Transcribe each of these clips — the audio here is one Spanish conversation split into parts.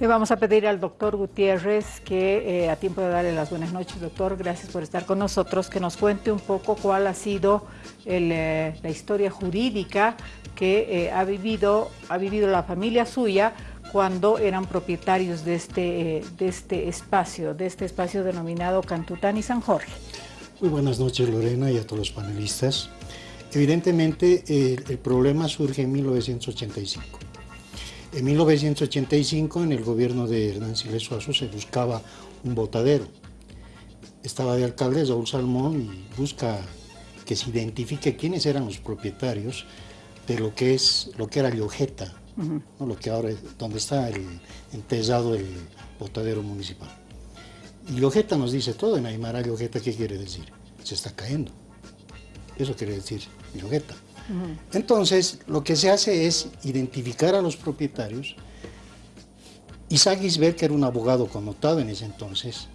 Le vamos a pedir al doctor Gutiérrez que, eh, a tiempo de darle las buenas noches, doctor, gracias por estar con nosotros, que nos cuente un poco cuál ha sido eh, la historia jurídica que eh, ha, vivido, ha vivido la familia suya cuando eran propietarios este, de este espacio, de este espacio denominado Cantután y San Jorge. Muy buenas noches Lorena y a todos los panelistas. Evidentemente el problema surge en 1985. En 1985 en el gobierno de Hernán Siles Suazo se buscaba un botadero. Estaba de alcalde Saúl Salmón y busca que se identifique quiénes eran los propietarios de lo que es lo que era Llojeta, lo que ahora donde está el entesado el botadero municipal. Y Llojeta nos dice todo, en Aymara Llojeta, ¿qué quiere decir? Se está cayendo. Eso quiere decir Llojeta. Entonces, lo que se hace es identificar a los propietarios. Isaac Gisbert, que era un abogado connotado en ese entonces,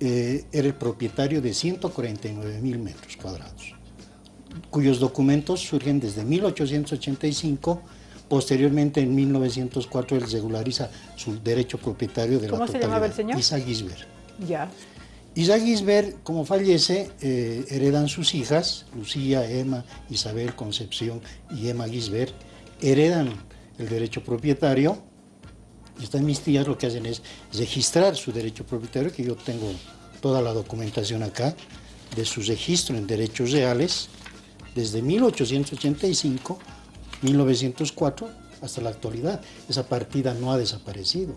eh, era el propietario de 149 mil metros cuadrados, cuyos documentos surgen desde 1885 Posteriormente, en 1904, él regulariza su derecho propietario de la totalidad. ¿Cómo se llamaba el señor? Isaac Gisbert. Ya. Isaac Gisbert, como fallece, eh, heredan sus hijas, Lucía, Emma, Isabel, Concepción y Emma Gisbert, heredan el derecho propietario, y están mis tías lo que hacen es registrar su derecho propietario, que yo tengo toda la documentación acá, de su registro en derechos reales, desde 1885, 1904, hasta la actualidad. Esa partida no ha desaparecido,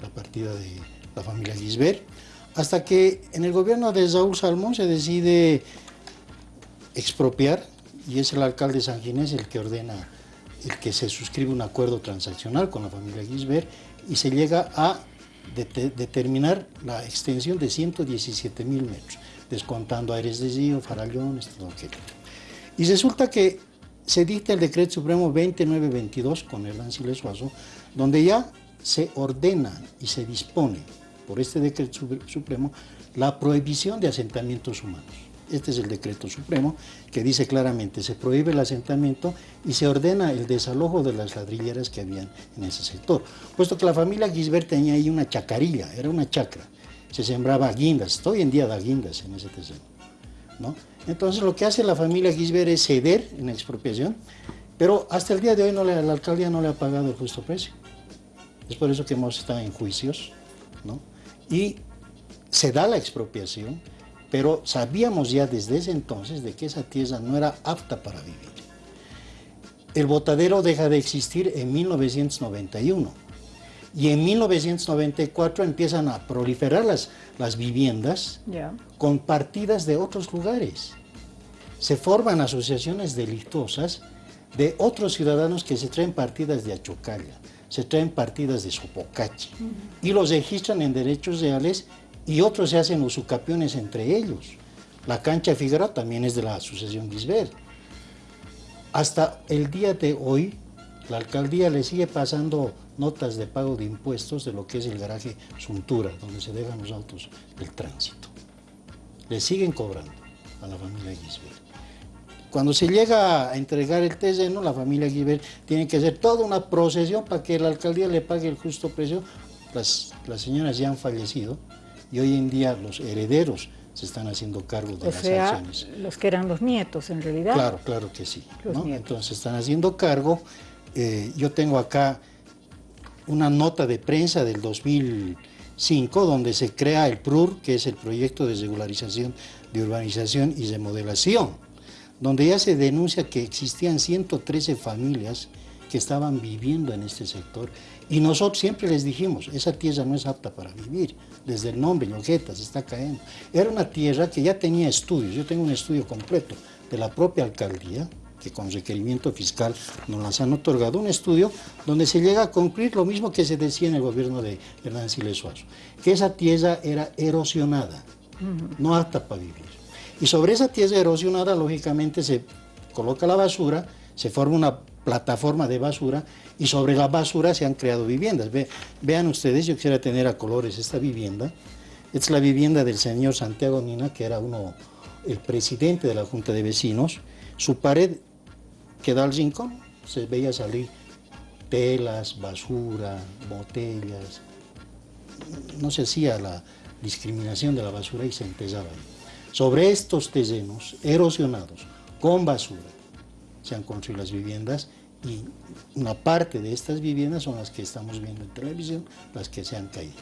la partida de la familia Gisbert hasta que en el gobierno de Saúl Salmón se decide expropiar y es el alcalde San Ginés el que ordena el que se suscribe un acuerdo transaccional con la familia Gisbert y se llega a determinar la extensión de 117 mil metros, descontando Aires de Zío, Farallones, todo aquello. Y resulta que se dicta el decreto supremo 2922 con el Ancile Suazo, donde ya se ordena y se dispone por este decreto supremo la prohibición de asentamientos humanos. Este es el decreto supremo que dice claramente, se prohíbe el asentamiento y se ordena el desalojo de las ladrilleras que habían en ese sector. Puesto que la familia Gisbert tenía ahí una chacarilla, era una chacra, se sembraba guindas, hoy en día da guindas en ese terreno. ¿no? Entonces lo que hace la familia Gisbert es ceder en la expropiación, pero hasta el día de hoy no la alcaldía no le ha pagado el justo precio. Es por eso que hemos estado en juicios, ¿no? Y se da la expropiación, pero sabíamos ya desde ese entonces de que esa tierra no era apta para vivir. El botadero deja de existir en 1991 y en 1994 empiezan a proliferar las, las viviendas con partidas de otros lugares. Se forman asociaciones delictuosas de otros ciudadanos que se traen partidas de Achocalla, se traen partidas de Sopocachi y los registran en derechos reales y otros se hacen usucapiones entre ellos. La cancha Figueroa también es de la Asociación Gisbert. Hasta el día de hoy, la alcaldía le sigue pasando notas de pago de impuestos de lo que es el garaje Suntura, donde se dejan los autos del tránsito. Le siguen cobrando a la familia Gisbert. Cuando se llega a entregar el terreno, la familia Guibert tiene que hacer toda una procesión para que la alcaldía le pague el justo precio. Las, las señoras ya han fallecido y hoy en día los herederos se están haciendo cargo de o las sea, acciones. los que eran los nietos en realidad. Claro, claro que sí. Entonces están haciendo cargo. Eh, yo tengo acá una nota de prensa del 2005 donde se crea el PRUR, que es el Proyecto de Regularización de Urbanización y Remodelación donde ya se denuncia que existían 113 familias que estaban viviendo en este sector. Y nosotros siempre les dijimos, esa tierra no es apta para vivir, desde el nombre, Llojeta, se está cayendo. Era una tierra que ya tenía estudios, yo tengo un estudio completo de la propia alcaldía, que con requerimiento fiscal nos las han otorgado, un estudio donde se llega a cumplir lo mismo que se decía en el gobierno de Hernán Siles Suazo, que esa tierra era erosionada, no apta para vivir. Y sobre esa tierra erosionada, lógicamente, se coloca la basura, se forma una plataforma de basura y sobre la basura se han creado viviendas. vean ustedes, yo quisiera tener a colores esta vivienda. Es la vivienda del señor Santiago Nina, que era uno, el presidente de la Junta de Vecinos. Su pared que da al rincón, se veía salir telas, basura, botellas, no se hacía la discriminación de la basura y se empezaba Sobre estos terrenos erosionados, con basura, se han construido las viviendas y una parte de estas viviendas son las que estamos viendo en televisión, las que se han caído.